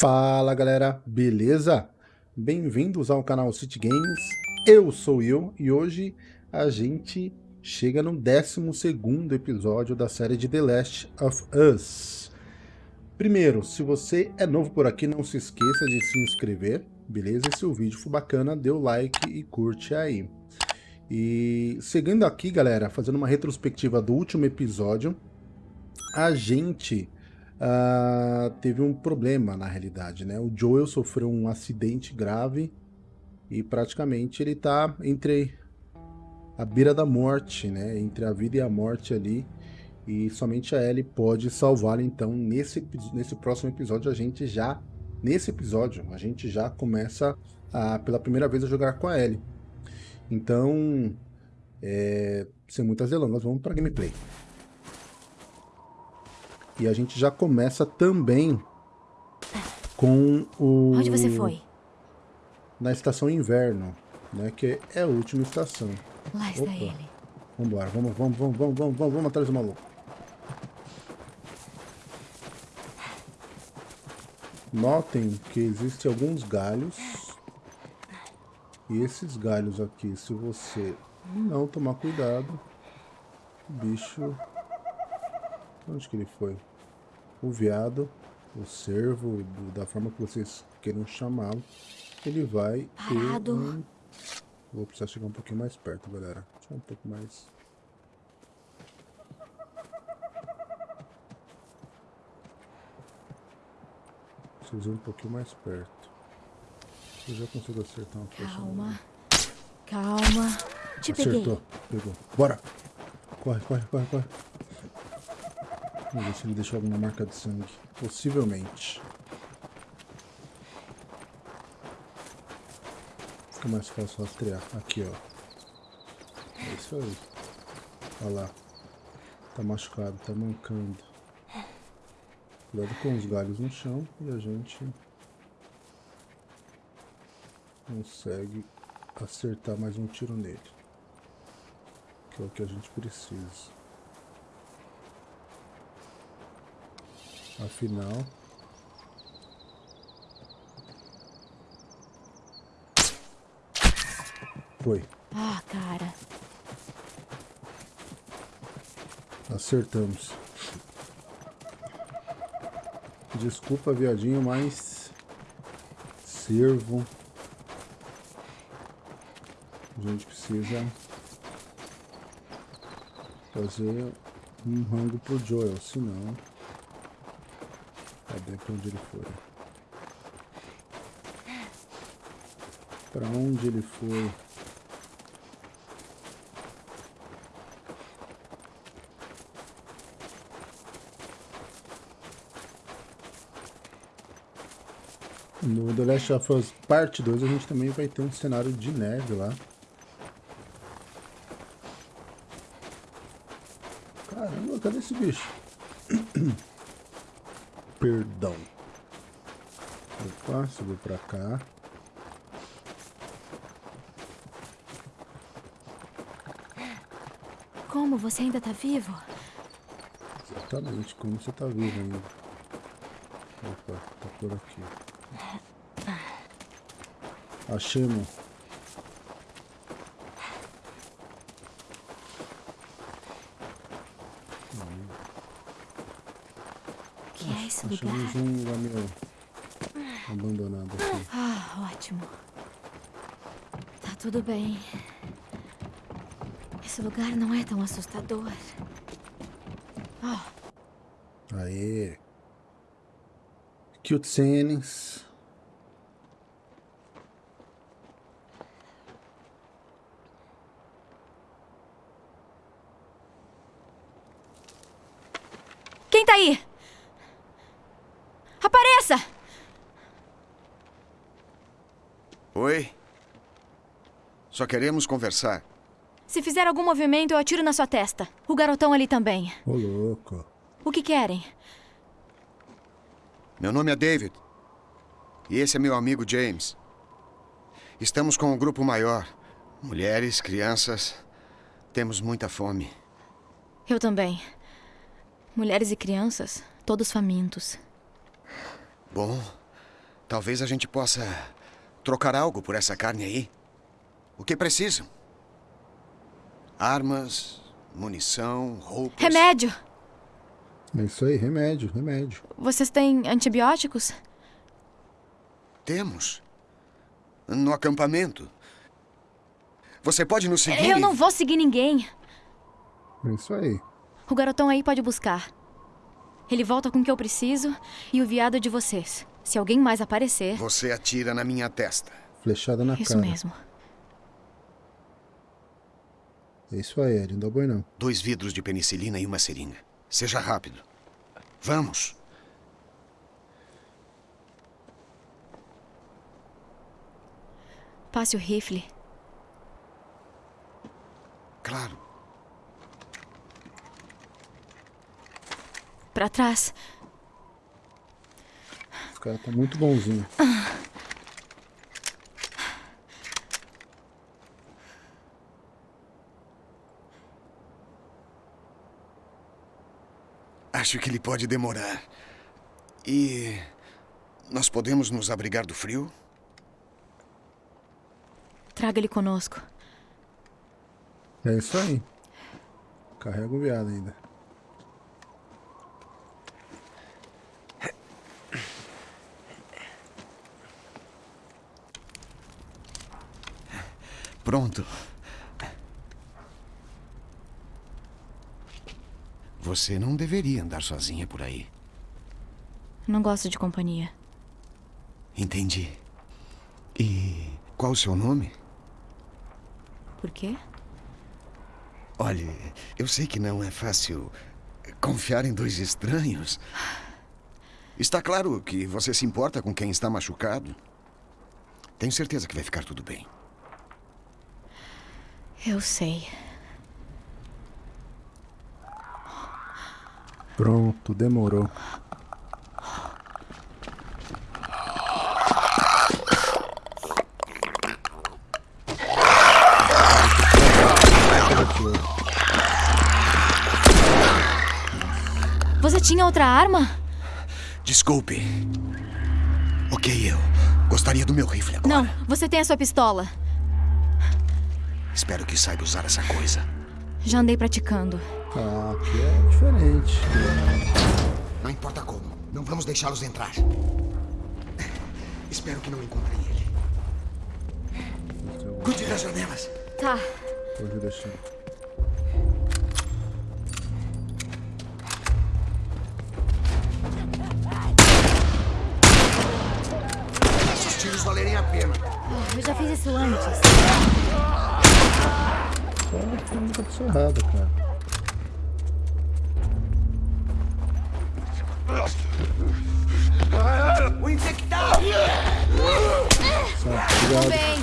Fala galera, beleza? Bem-vindos ao canal City Games, eu sou eu e hoje a gente chega no 12º episódio da série de The Last of Us. Primeiro, se você é novo por aqui, não se esqueça de se inscrever, beleza? E se o vídeo for bacana, dê o like e curte aí. E seguindo aqui, galera, fazendo uma retrospectiva do último episódio, a gente uh, teve um problema na realidade, né? O Joel sofreu um acidente grave e praticamente ele tá entre a beira da morte, né? Entre a vida e a morte ali. E somente a Ellie pode salvá-lo. Então, nesse, nesse próximo episódio, a gente já... Nesse episódio, a gente já começa a, pela primeira vez a jogar com a Ellie. Então, é, sem muitas delongas, vamos para gameplay. E a gente já começa também com o... Onde você foi? Na estação inverno, né? Que é a última estação. Lá está Opa. ele. Vambora, vamos, vamos, vamos, vamos, vamos, vamos, vamos atrás do maluco. Notem que existem alguns galhos. E esses galhos aqui, se você não tomar cuidado, o bicho... Onde que ele foi? O veado, o cervo, da forma que vocês queiram chamá-lo, ele vai Parado. um... Vou precisar chegar um pouquinho mais perto, galera. Só um pouco mais... Preciso ir um pouquinho mais perto. Eu já consigo acertar uma flecha. Calma. Calma. Te Acertou. peguei. Pegou. Bora. Corre, corre, corre, corre. Vamos ver se ele deixou alguma marca de sangue. Possivelmente. Fica mais fácil rastrear. Aqui, ó. É isso aí. Olha lá. Tá machucado, tá mancando. Cuidado com os galhos no chão e a gente consegue acertar mais um tiro nele. Que é o que a gente precisa. Afinal... Foi. Ah, cara. Acertamos. Desculpa, viadinho, mas... Servo. A gente precisa... Fazer um rango pro Joel, senão... Cadê pra onde ele foi? Pra onde ele foi? No The Last of Us Parte 2 a gente também vai ter um cenário de neve lá. Caramba, cadê esse bicho? perdão. Opa, subiu pra cá. Como? Você ainda tá vivo? Exatamente, como você tá vivo ainda. Opa, tá por aqui. Achemos. Achamos um lugar meio abandonado aqui. Ah, ótimo. Tá tudo bem. Esse lugar não é tão assustador. Oh. Aê. Cute scenes. Quem tá aí? Apareça! Oi? Só queremos conversar. Se fizer algum movimento, eu atiro na sua testa. O garotão ali também. Ô, louco. O que querem? Meu nome é David. E esse é meu amigo James. Estamos com um grupo maior. Mulheres, crianças. Temos muita fome. Eu também. Mulheres e crianças, todos famintos. Bom, Talvez a gente possa trocar algo por essa carne aí. O que precisam? Armas, munição, roupas. Remédio! É isso aí, remédio, remédio. Vocês têm antibióticos? Temos. No acampamento. Você pode nos seguir? Eu e- não vou seguir ninguém. É isso aí. O garotão aí pode buscar. Ele volta com o que eu preciso e o viado é de vocês. Se alguém mais aparecer. Você atira na minha testa. Flechada na Isso cara. mesmo. É isso aí, Ed. Não dá boi não. Dois vidros de penicilina e uma seringa. Seja rápido. Vamos. Passe o rifle. Claro. Pra trás. Os caras estão muito bonzinhos. Acho que ele pode demorar. E. Nós podemos nos abrigar do frio? Traga ele conosco. É isso aí. Carrega o viado ainda. Pronto. Você não deveria andar sozinha por aí. Não gosto de companhia. Entendi. E qual o seu nome? Por quê? Olhe, eu sei que não é fácil confiar em dois estranhos. Está claro que você se importa com quem está machucado. Tenho certeza que vai ficar tudo bem. Eu sei. Pronto, demorou. Você tinha outra arma? Desculpe. Ok, eu gostaria do meu rifle agora. Não, você tem a sua pistola. Espero que saiba usar essa coisa. Já andei praticando. Ah, aqui é diferente. Não importa como. Não vamos deixá-los entrar. Espero que não encontrem ele. Cuide das janelas. Tá. Pode deixar. Se os tiros valerem a pena. Eu já fiz isso antes. Só muita pessoa errada, cara. Cuidado. Bem.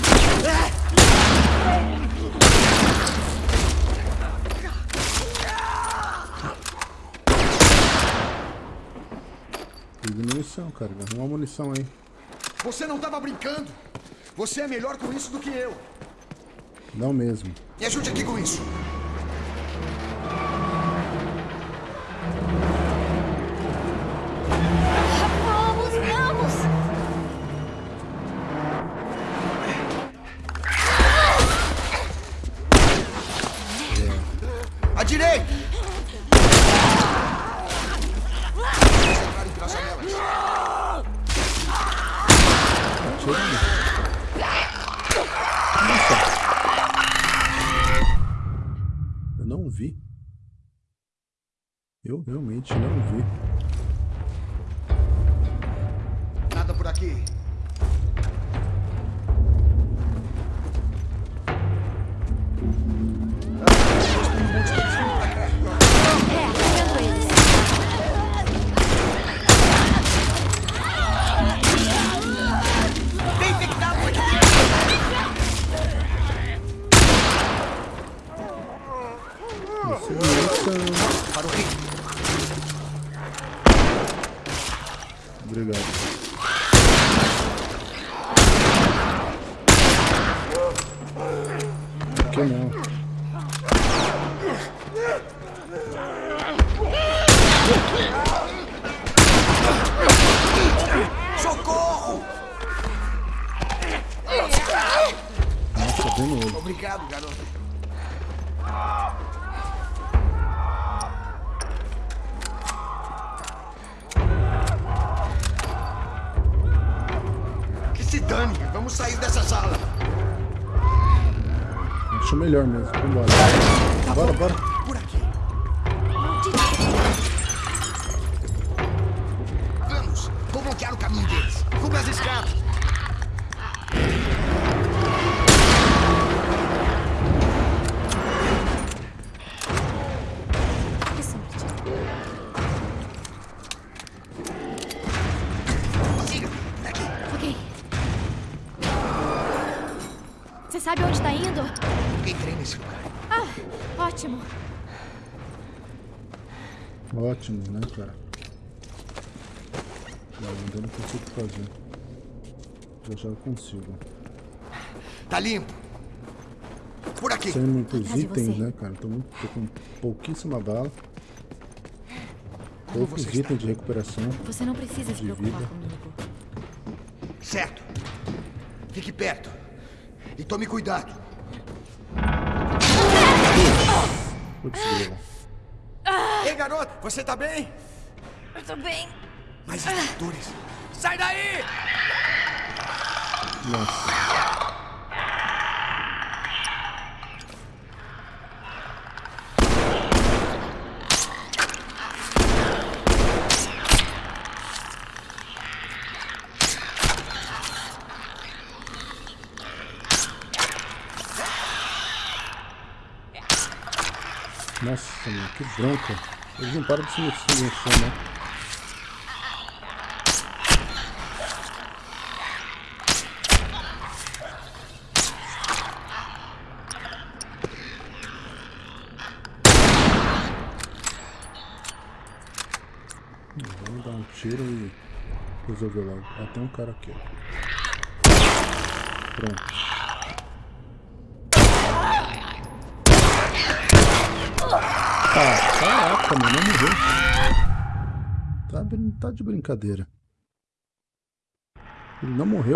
Munição, cara. Arruma munição aí. Você não estava brincando. Você é melhor com isso do que eu. Não mesmo. Me ajude aqui com isso. Você sabe onde tá indo? Entrei nesse lugar. Ah, ótimo. Ótimo, né, cara? Não, ainda não consigo fazer. Já já eu consigo. Tá limpo. Por aqui. Sem muitos Atrás itens, né, cara? Tô, muito, tô com pouquíssima bala. Como Poucos você está? itens de recuperação. Você não precisa se preocupar vida. comigo. Certo. Fique perto. E tome cuidado. Putz. Ei, garoto, você tá bem? Eu tô bem. Mais extintores. Sai daí! Nossa. Nossa, mano, que bronca. Eles não param de se mexer, se mexer né? Vamos dar um tiro e resolver logo. Ah, tem um cara aqui. Pronto. Caraca, mano, não morreu. Tá, tá de brincadeira. Ele não morreu.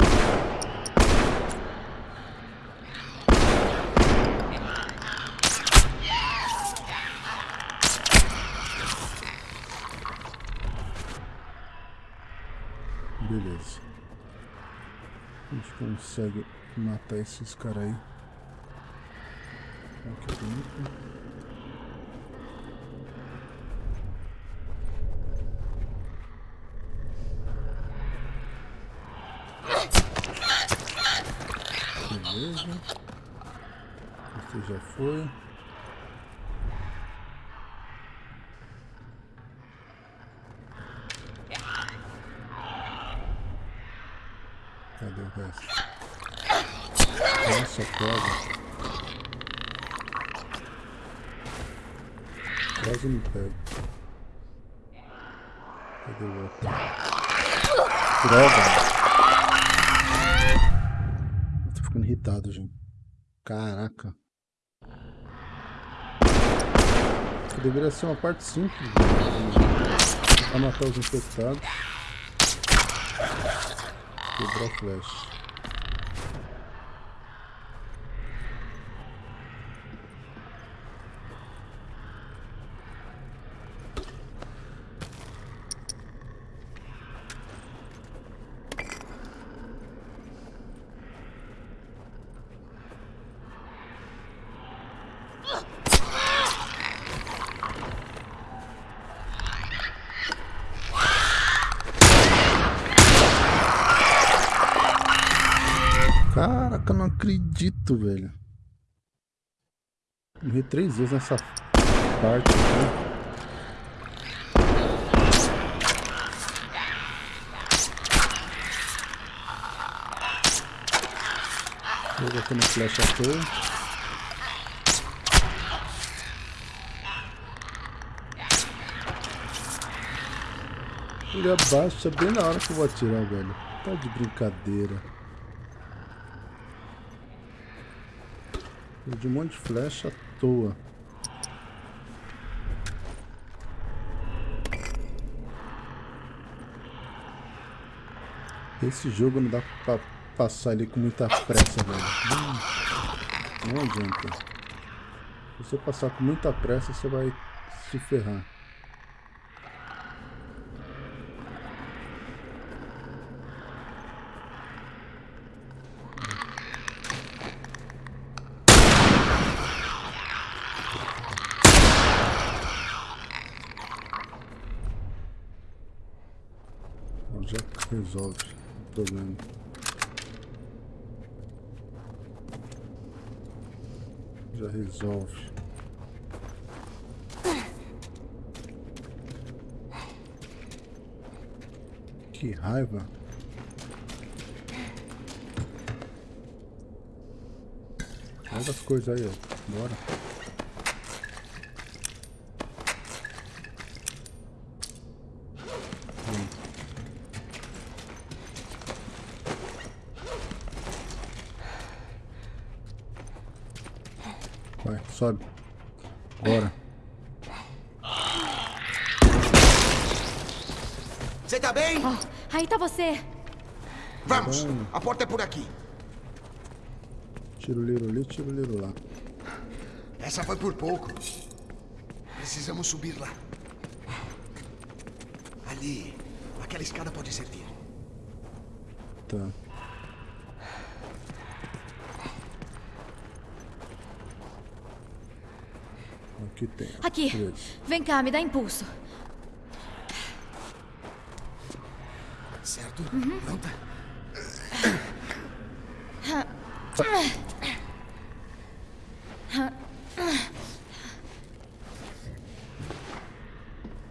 Beleza. A gente consegue matar esses caras aí. Aqui dentro. Beleza. Você já foi. Cadê o resto? Nossa, pega. Quase me pego. Cadê o outro? Droga! Tô ficando irritado, gente. Caraca. Isso deveria ser uma parte simples. Pra matar os infectados. Quebrar a flecha. Caraca, eu não acredito, velho. Morri três vezes nessa parte aqui. Colocando flecha à toa. Ele abaixa bem na hora que eu vou atirar, velho. Tá de brincadeira. Perdi um monte de flecha à toa. Esse jogo não dá pra passar ele com muita pressa, velho. Não adianta. Se você passar com muita pressa, você vai se ferrar. Resolve o problema. Já resolve. Que raiva. Olha as coisas aí, ó. Bora. Hum. Vai, sobe. Bora. Você tá bem? Oh, aí tá você. Vamos! A porta é por aqui. Tira o liro ali, tira o liro lá. Essa foi por pouco. Precisamos subir lá. Ali. Aquela escada pode servir. Tá. Aqui tem. Aqui. Vem cá, me dá impulso. Certo? Pronta?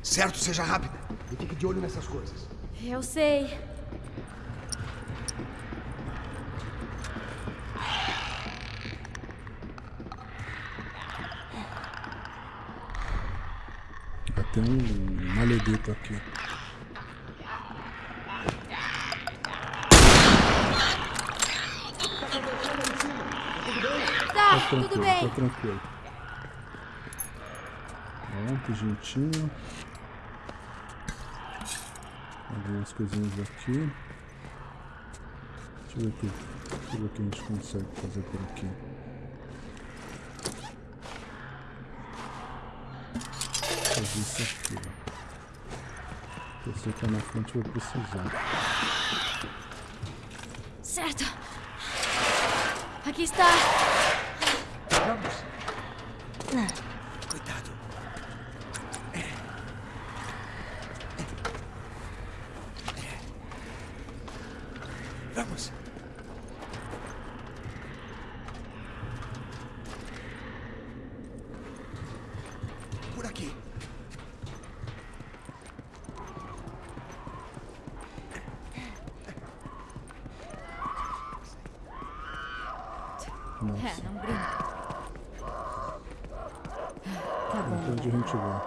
Certo, seja rápida. E fique de olho nessas coisas. Eu sei. Tem um maledito aqui. Tá, Tá tudo tranquilo, bem. tá tranquilo. Pronto, juntinho. Algumas coisinhas aqui. Deixa eu ver aqui. Deixa eu ver o que a gente consegue fazer por aqui. Fazer isso aqui, ó. Você que é na frente vai precisar. Certo. Aqui está. Vamos. Cuidado. Vamos. Por aqui. Nossa. É, não brinca. Tá bom. Então onde a gente vai.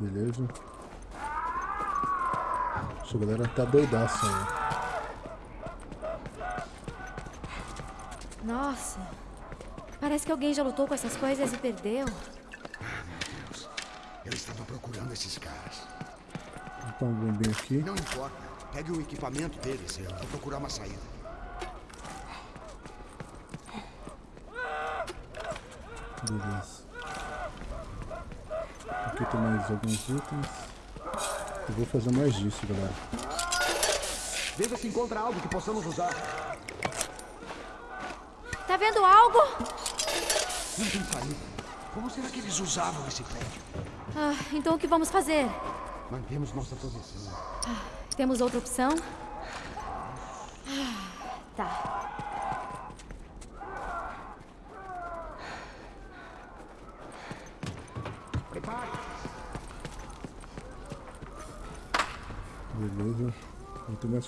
Beleza. Essa galera tá doidaça aí. Nossa. Parece que alguém já lutou com essas coisas e perdeu. Deus. Eu estava procurando esses caras. Então vamos bem aqui. Não importa. Pegue o equipamento deles. Eu vou procurar uma saída. Beleza. Aqui tem mais alguns itens. Eu vou fazer mais disso, galera. Veja se encontra algo que possamos usar. Tá vendo algo? Não tem saída. Como será que eles usavam esse prédio? Ah, então o que vamos fazer? Mantemos nossa posição. Temos outra opção? Ah, Tá. Prepare. Beleza.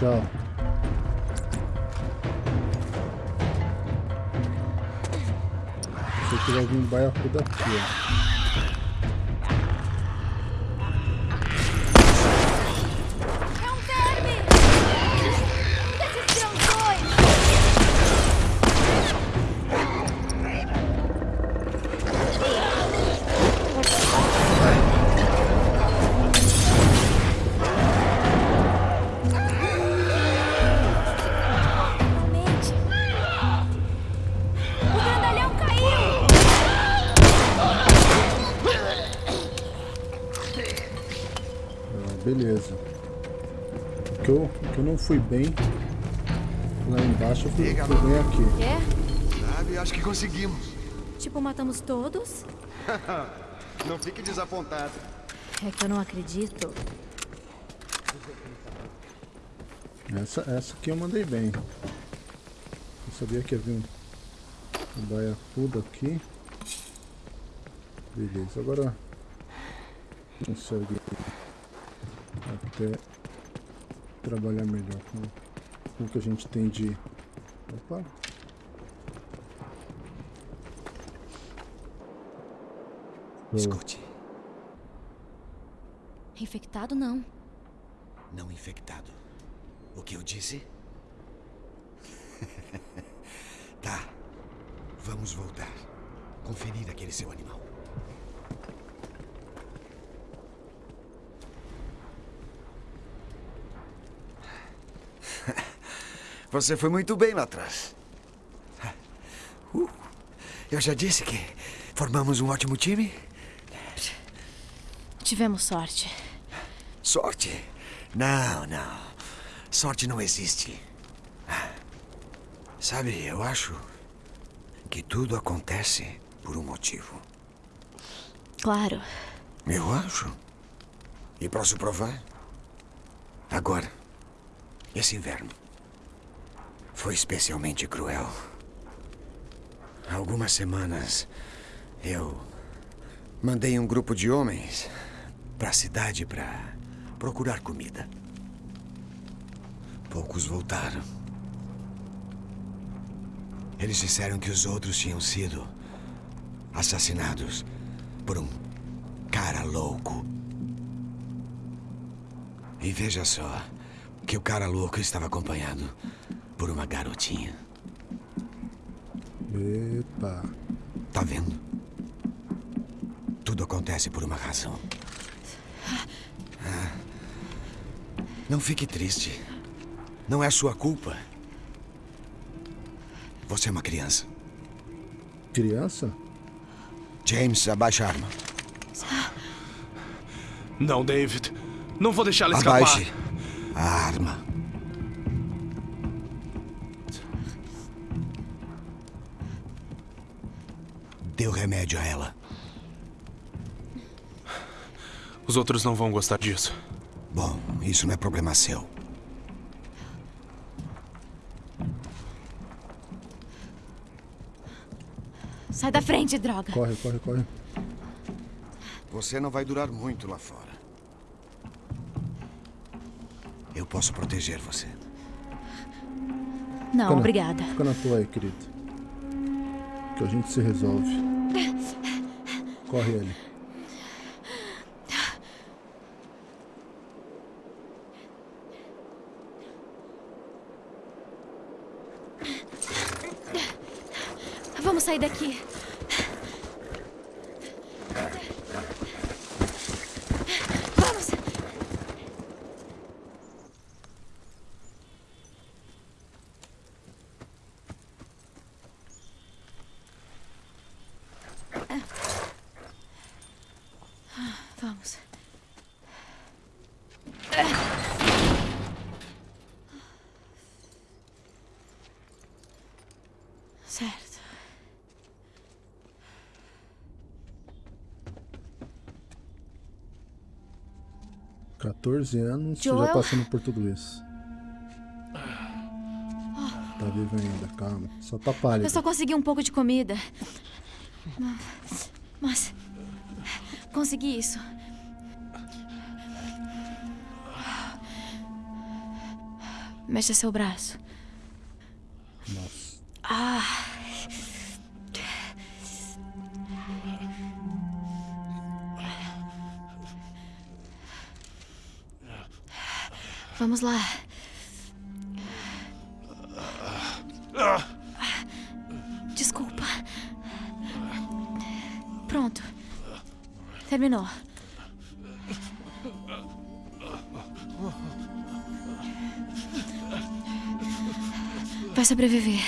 Tchau. Esse aqui vai vir um baiacu daqui, ó. Não fui bem lá embaixo, eu fui, fui bem aqui. Quê? Sabe, acho que conseguimos. Tipo, matamos todos? Não fique desapontado. É que eu não acredito. Essa, essa aqui eu mandei bem. Eu sabia que havia um, um baiacudo aqui. Beleza, agora consegue até trabalhar melhor com, com o que a gente tem de. Opa! Escute, Infectado, não. não infectado. O que eu disse? tá. Vamos voltar. Conferir aquele seu animal. Você foi muito bem lá atrás. Uh, eu já disse que formamos um ótimo time. Tivemos sorte. Sorte? Não, não. Sorte não existe. Sabe, eu acho que tudo acontece por um motivo. Claro. Eu acho. E posso provar? Agora, esse inverno foi especialmente cruel. Há algumas semanas eu mandei um grupo de homens para a cidade para procurar comida. Poucos voltaram. Eles disseram que os outros tinham sido assassinados por um cara louco. E veja só que o cara louco estava acompanhado por uma garotinha. Epa! Tá vendo? Tudo acontece por uma razão. Ah. Não fique triste. Não é sua culpa. Você é uma criança. Criança? James, abaixa a arma. Não, David. Não vou deixá-la escapar. Abaixe a arma. Dê o remédio a ela. Os outros não vão gostar disso. Bom, isso não é problema seu. Sai da frente, droga. Corre, corre, corre. Você não vai durar muito lá fora. Eu posso proteger você. Não, Fica na- obrigada. Fica na tua aí, querido. Que a gente se resolve. Corre ele. Vamos sair daqui. 14 anos, Joel? já passando por tudo isso. Tá vivo ainda, calma. Só tá pálido. Eu só consegui um pouco de comida. Mas. Consegui isso. Mexa seu braço. Vamos lá. Desculpa. Pronto. Terminou. Vai sobreviver.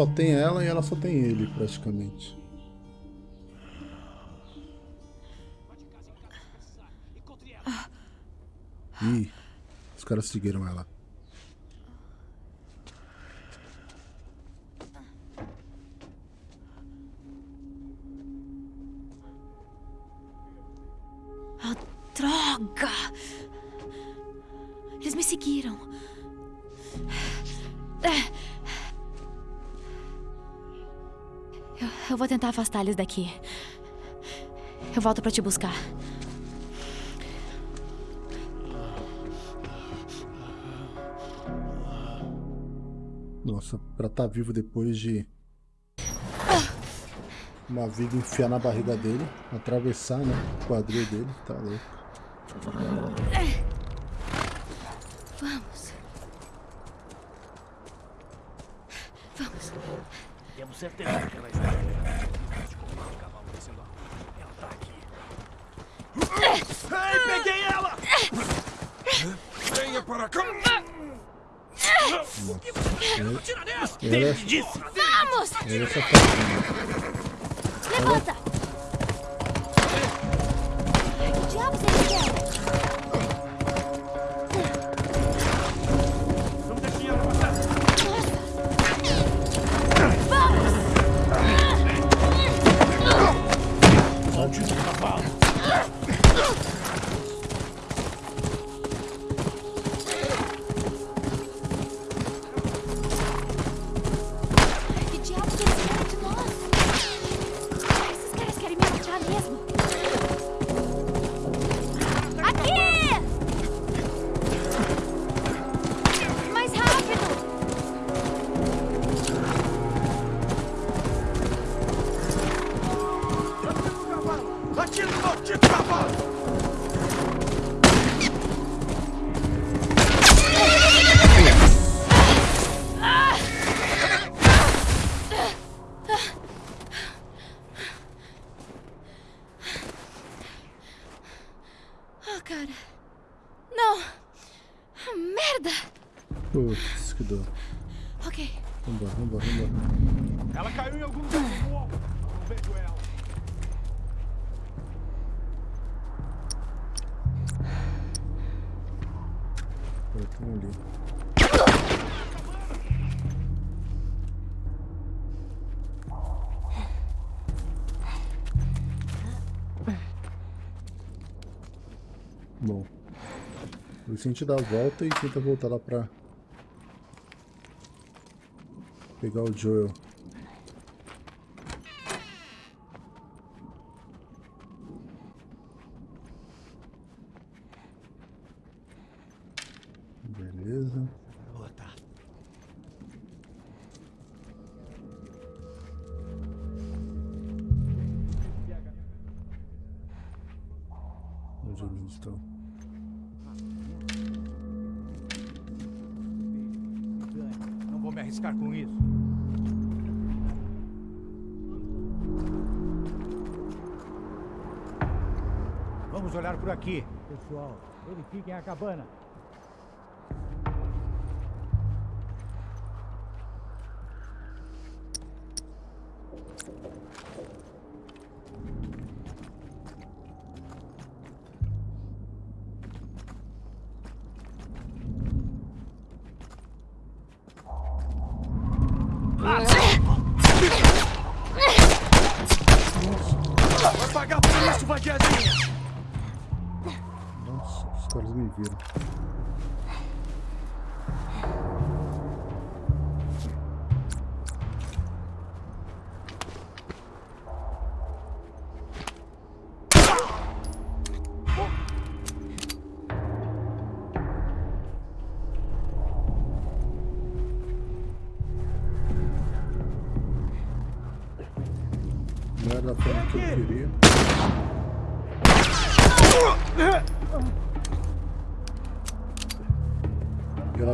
Só tem ela e ela só tem ele, praticamente. Ih, os caras seguiram ela. Ah, droga! Eles me seguiram. É. Eu, vou tentar afastar eles daqui. Eu volto pra te buscar. Nossa, pra estar vivo depois de uma viga enfiar na barriga dele, atravessar, né? O quadril dele, tá louco. Vamos. Vamos. Temos certeza que ela está aqui. пора. ¡Vamos! ¡Levanta! ¡Ya, O Vicente dá a volta e tenta voltar lá pra pegar o Joel. Vamos olhar por aqui. Pessoal, verifiquem a cabana.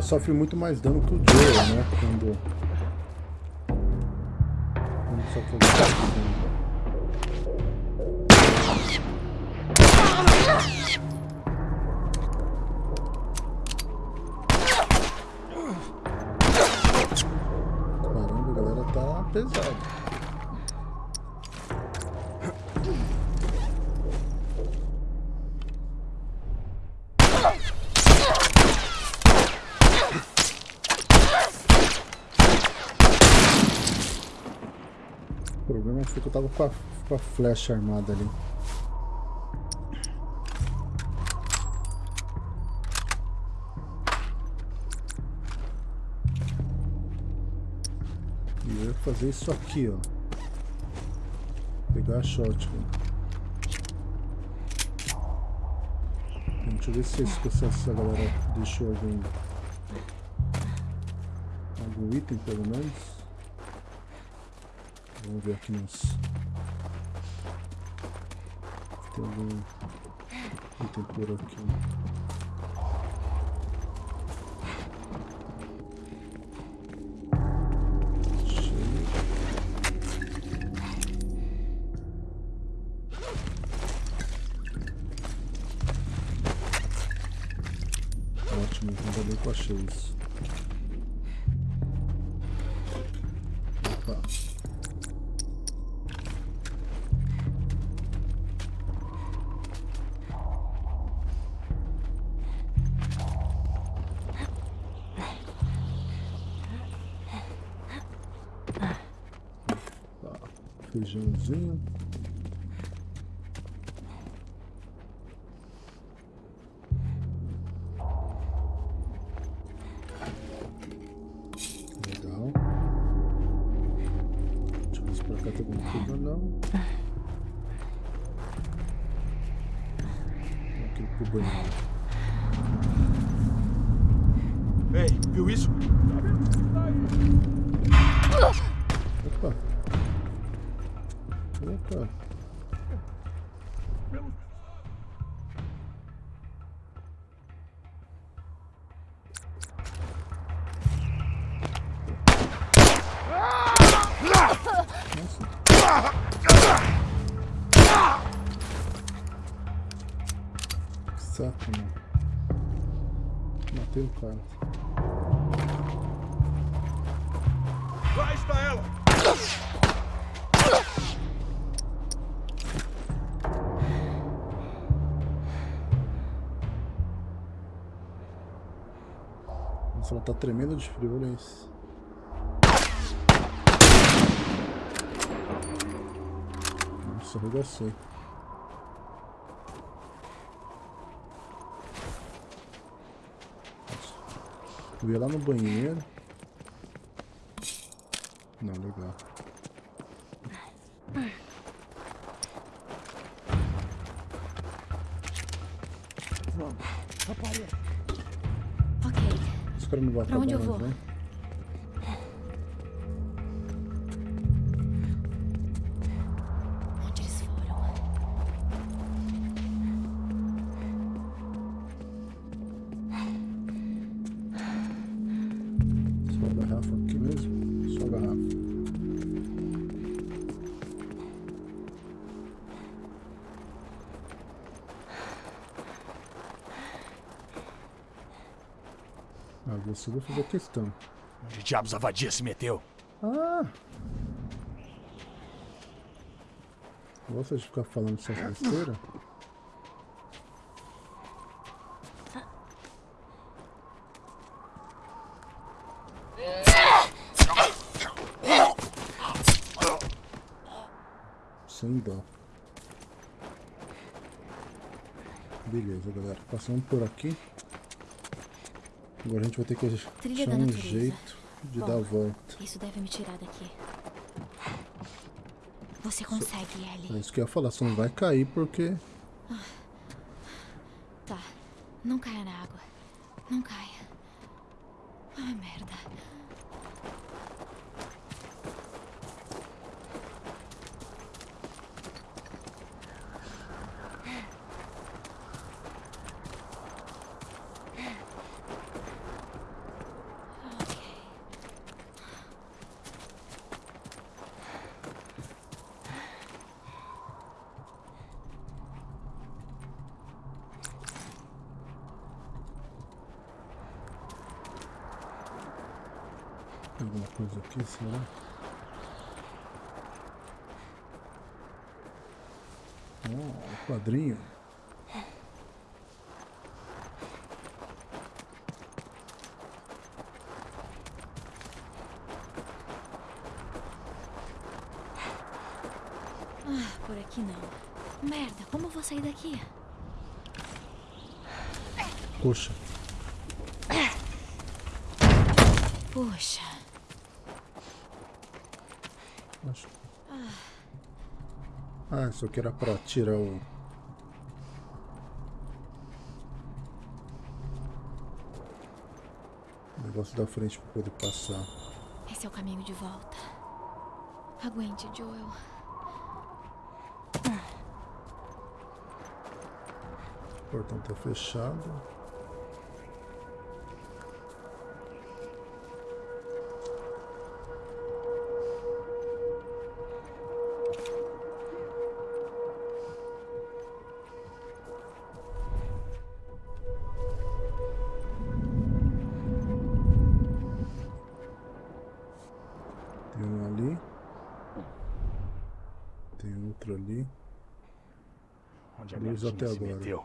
Sofre muito mais dano que o Joel, né? Quando. Que eu tava com a, com a flecha armada ali. E eu ia fazer isso aqui, ó. Pegar a shotgun. Deixa eu ver se se essa galera deixou algum... Algum item, pelo menos. Vamos ver aqui nos... Tem algum item por aqui. Feijãozinho. Legal. Deixa eu ver se pra cá tem alguma coisa não. Aqui pro banheiro. Ei, viu isso? Opa! Opa! Tá tremendo de frio, olha isso. Nossa, arregacei. Eu ia lá no banheiro. Não, legal. Ok. Os caras não vão Pra onde eu vou? né? Vai fazer questão. Onde diabos a vadia se meteu? Ah! Gosta de ficar falando essas besteiras? Sem dó. Beleza, galera. Passando por aqui. Agora a gente vai ter que Trilha achar um jeito de Bom. dar a volta. Isso deve me tirar daqui. Você consegue, É Ellie. isso que eu ia falar, você não vai cair porque Tá. Não caia na água. Não caia. Ai, merda. tem alguma coisa aqui, será? Oh, quadrinho. Por aqui não. Merda, como eu vou sair daqui? Poxa, Puxa. acho. Ah, isso aqui era pra tirar o. o negócio da frente pra poder passar. Esse é o caminho de volta. Aguente, Joel. O portão tá fechado. Tem um ali. Tem outro ali. Onde a Luz até agora. meteu?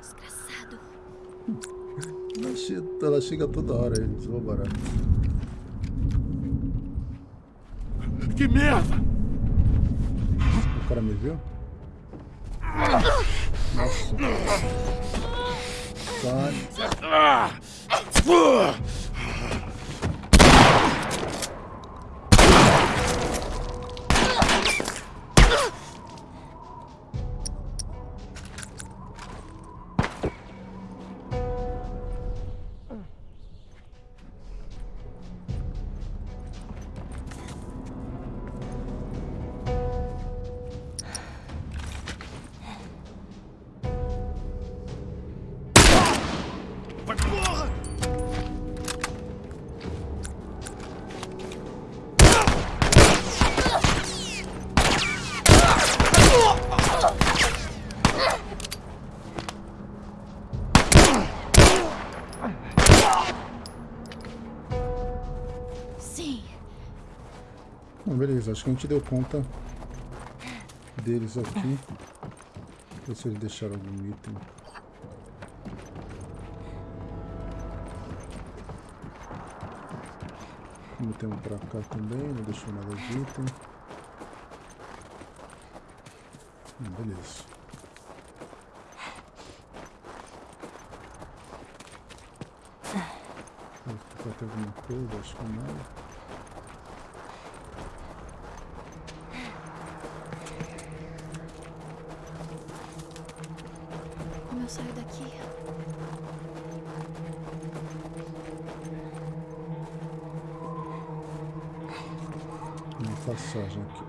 Desgraçado. Ela chega, chega toda hora, eles vão barato. Que merda! O cara me viu? Bom, beleza, acho que a gente deu conta deles aqui. Ver se eles deixaram algum item. Um pra cá também, não deixou nada de item. Hum, beleza. Vai ter alguma coisa, acho que não. Como eu saio daqui? Uma passagem aqui.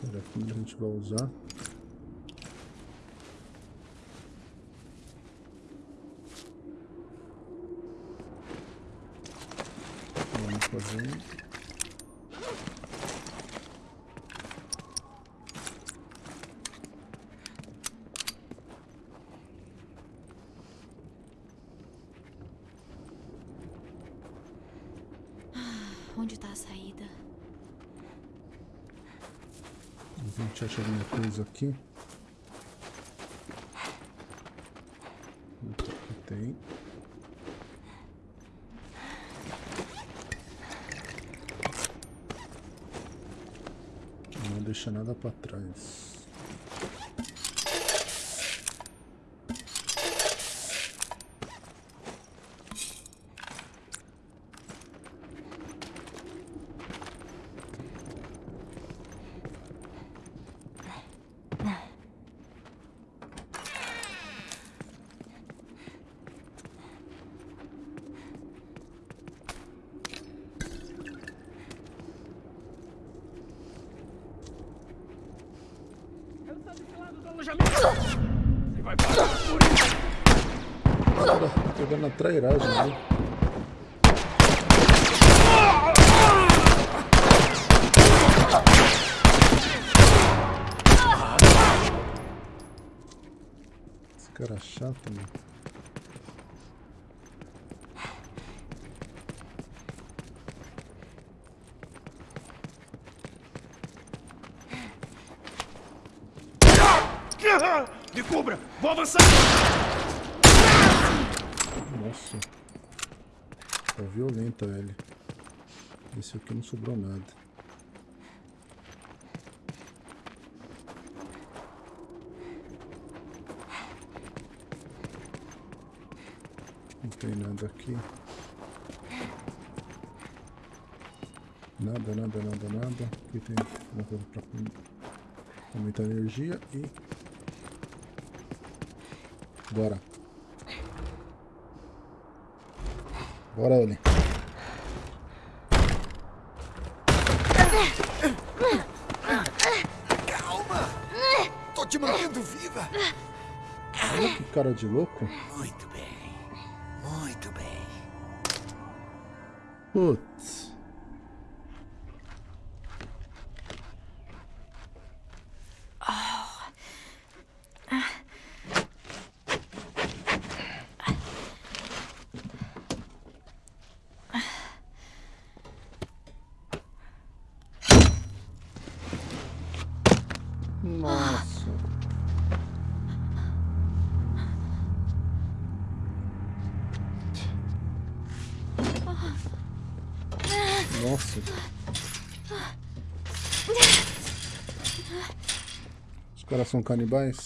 Será que a gente vai usar? Vamos fazer. Onde tá a saída? A gente acha alguma coisa aqui. Aqui tem. Não deixa nada para trás. Trairagem ali. Esse cara é chato, mano. Me cubra! Vou avançar! Nossa. Tá violenta ele. Esse aqui não sobrou nada. Não tem nada aqui. Nada, nada, nada, nada. Aqui tem uma coisa pra aumentar a energia e... Bora. Bora, Ellen. Cara de louco. Muito bem. Muito bem. Putz. São canibais?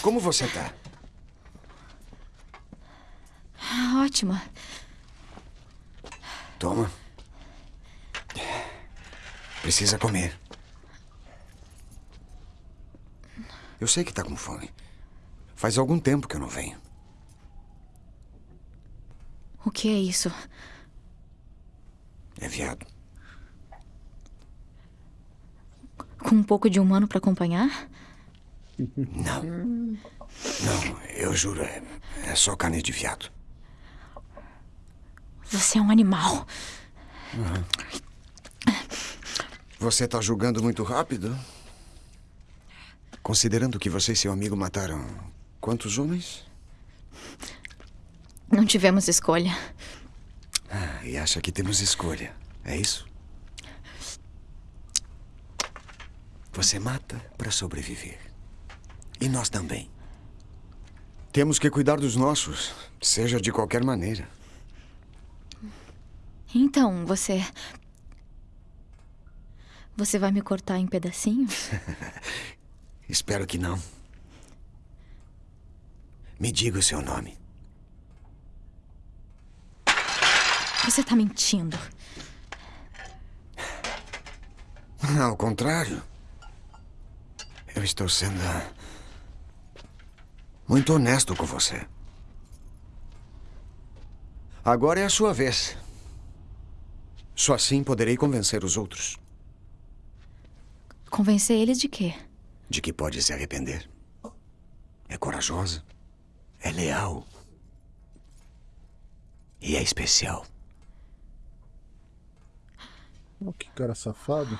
Como você tá? Ótima. Toma. Precisa comer. Eu sei que tá com fome. Faz algum tempo que eu não venho. O que é isso? É viado. Com um pouco de humano pra acompanhar? Não. Não, eu juro, é, é só carne de viado. Você é um animal. Você tá julgando muito rápido? Considerando que você e seu amigo mataram quantos homens? Não tivemos escolha. Ah, e acha que temos escolha, é isso? Você mata para sobreviver. E nós também. Temos que cuidar dos nossos, seja de qualquer maneira. Então, você. Você vai me cortar em pedacinhos? Espero que não. Me diga o seu nome. Você tá mentindo. Ao contrário. Eu estou sendo. ah, muito honesto com você. Agora é a sua vez. Só assim poderei convencer os outros Convencer eles de quê? de que pode se arrepender. É corajosa, é leal e é especial. Oh, que cara safado.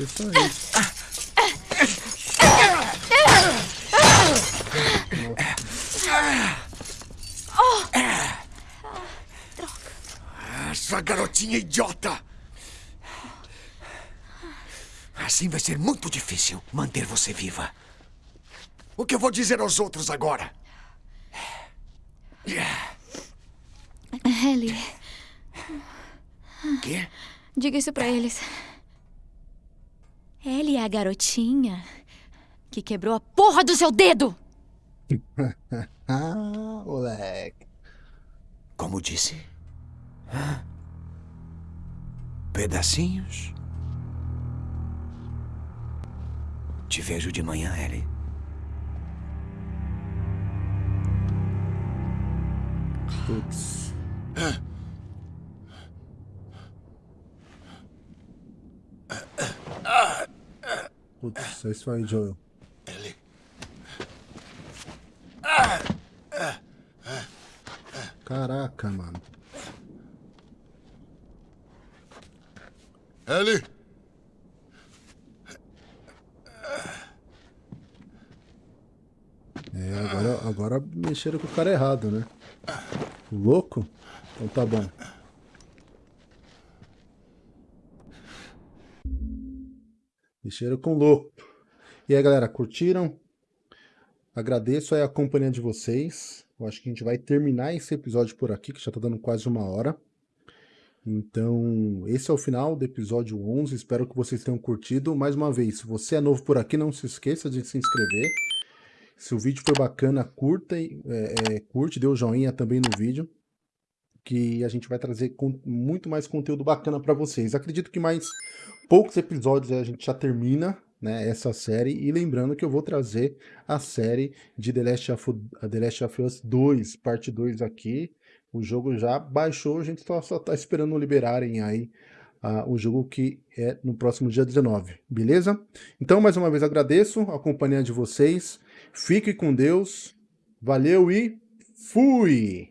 Isso aí. Essa garotinha idiota! Assim vai ser muito difícil manter você viva. O que eu vou dizer aos outros agora? Ellie, Quê? diga isso pra eles. Ellie é a garotinha que quebrou a porra do seu dedo! Ah, moleque. Como disse? Pedacinhos? Te vejo de manhã, Ellie. Putz. Putz, é isso aí, Joel. Ellie. Caraca, mano. Ellie! É, agora, agora mexeram com o cara errado, né? Louco? Então tá bom. Mexeram com louco. E aí, galera, curtiram? Agradeço aí a companhia de vocês. Eu acho que a gente vai terminar esse episódio por aqui, que já tá dando quase uma hora. Então, esse é o final do episódio 11. Espero que vocês tenham curtido. Mais uma vez, se você é novo por aqui, não se esqueça de se inscrever. Se o vídeo foi bacana, curta, é, é, curte, dê o joinha também no vídeo, que a gente vai trazer muito mais conteúdo bacana para vocês. Acredito que mais poucos episódios a gente já termina né, essa série, e lembrando que eu vou trazer a série de The Last of, The Last of Us 2, parte 2 aqui. O jogo já baixou, a gente só, só tá esperando liberarem aí o jogo que é no próximo dia 19, beleza? Então, mais uma vez agradeço a companhia de vocês. Fique com Deus. Valeu e fui!